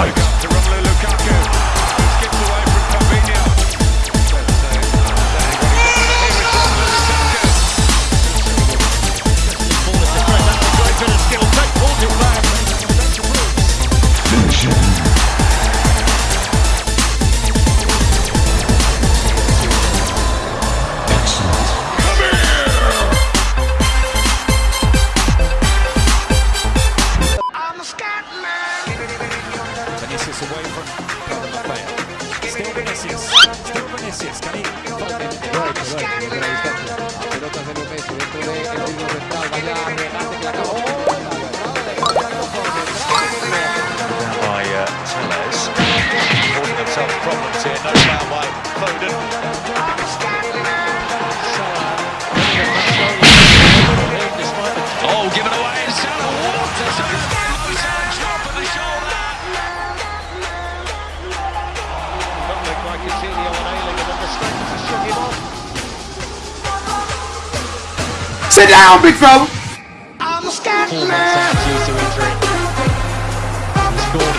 Fight! Still Vinicius. Sit down, big fella! Four months out due to injury. He scored.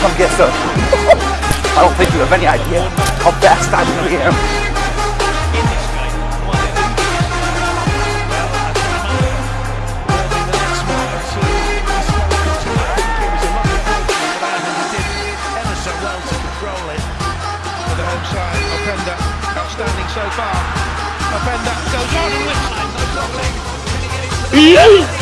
Come get some. I don't think you have any idea how fast I really am. Ih!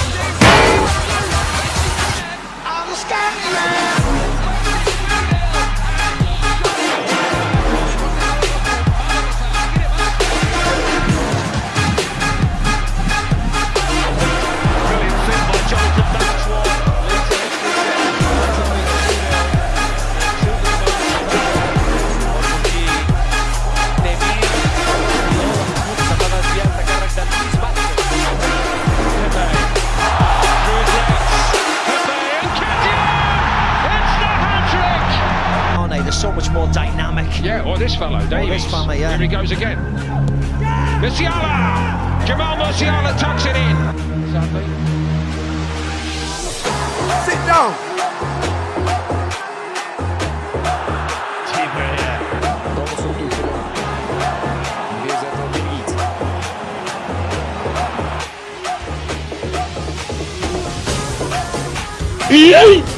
This fellow, Davies. this fella, yeah. Here he goes again. Musiala! Jamal Musiala tucks it in. Sit down! Now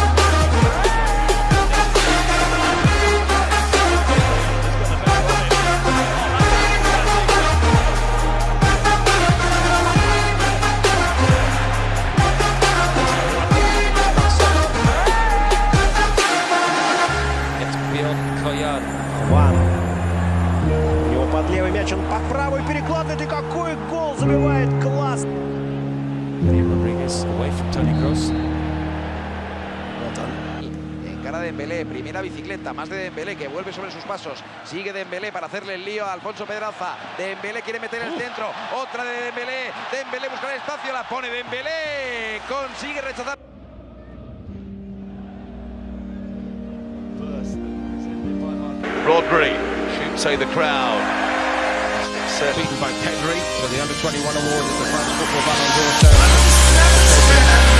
левый мяч, он под правый перекладывает, и какой гол забивает, класс! Rodriguez away from Tony Kroos. En cara de Dembélé, primera bicicleta, más de Dembélé que vuelve sobre sus pasos. Sigue Dembélé para hacerle el lío a Alfonso Pedraza. Dembélé quiere meter el centro, otra de Dembélé. Dembélé busca el espacio, la pone Dembélé. Consigue rechazar. Rodri shoots say the crowd. Beaten by Pedri for the under 21 award at the France Football Ballon d'Or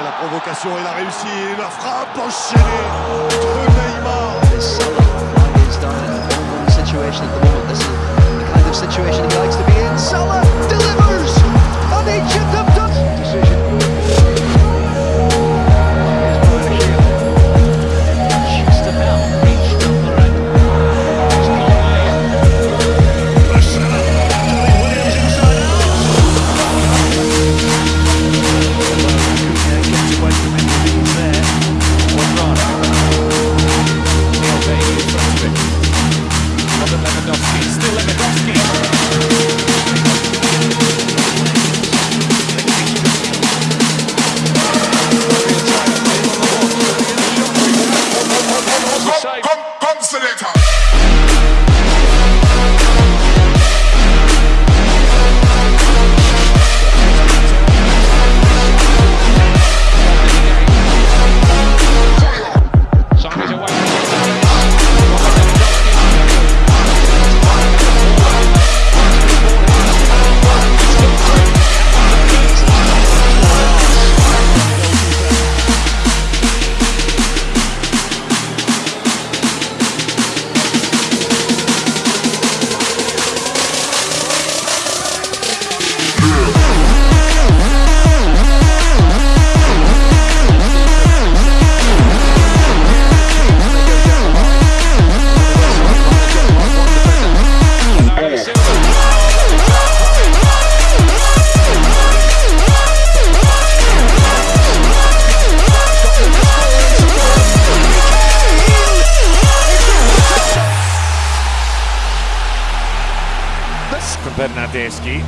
Attention, il a réussi la frappe enchaînée de Neymar. situation at the moment. This is the kind of situation he likes to be in. Salah delivers, and he Bernardeschi,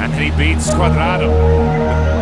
and he beats Cuadrado.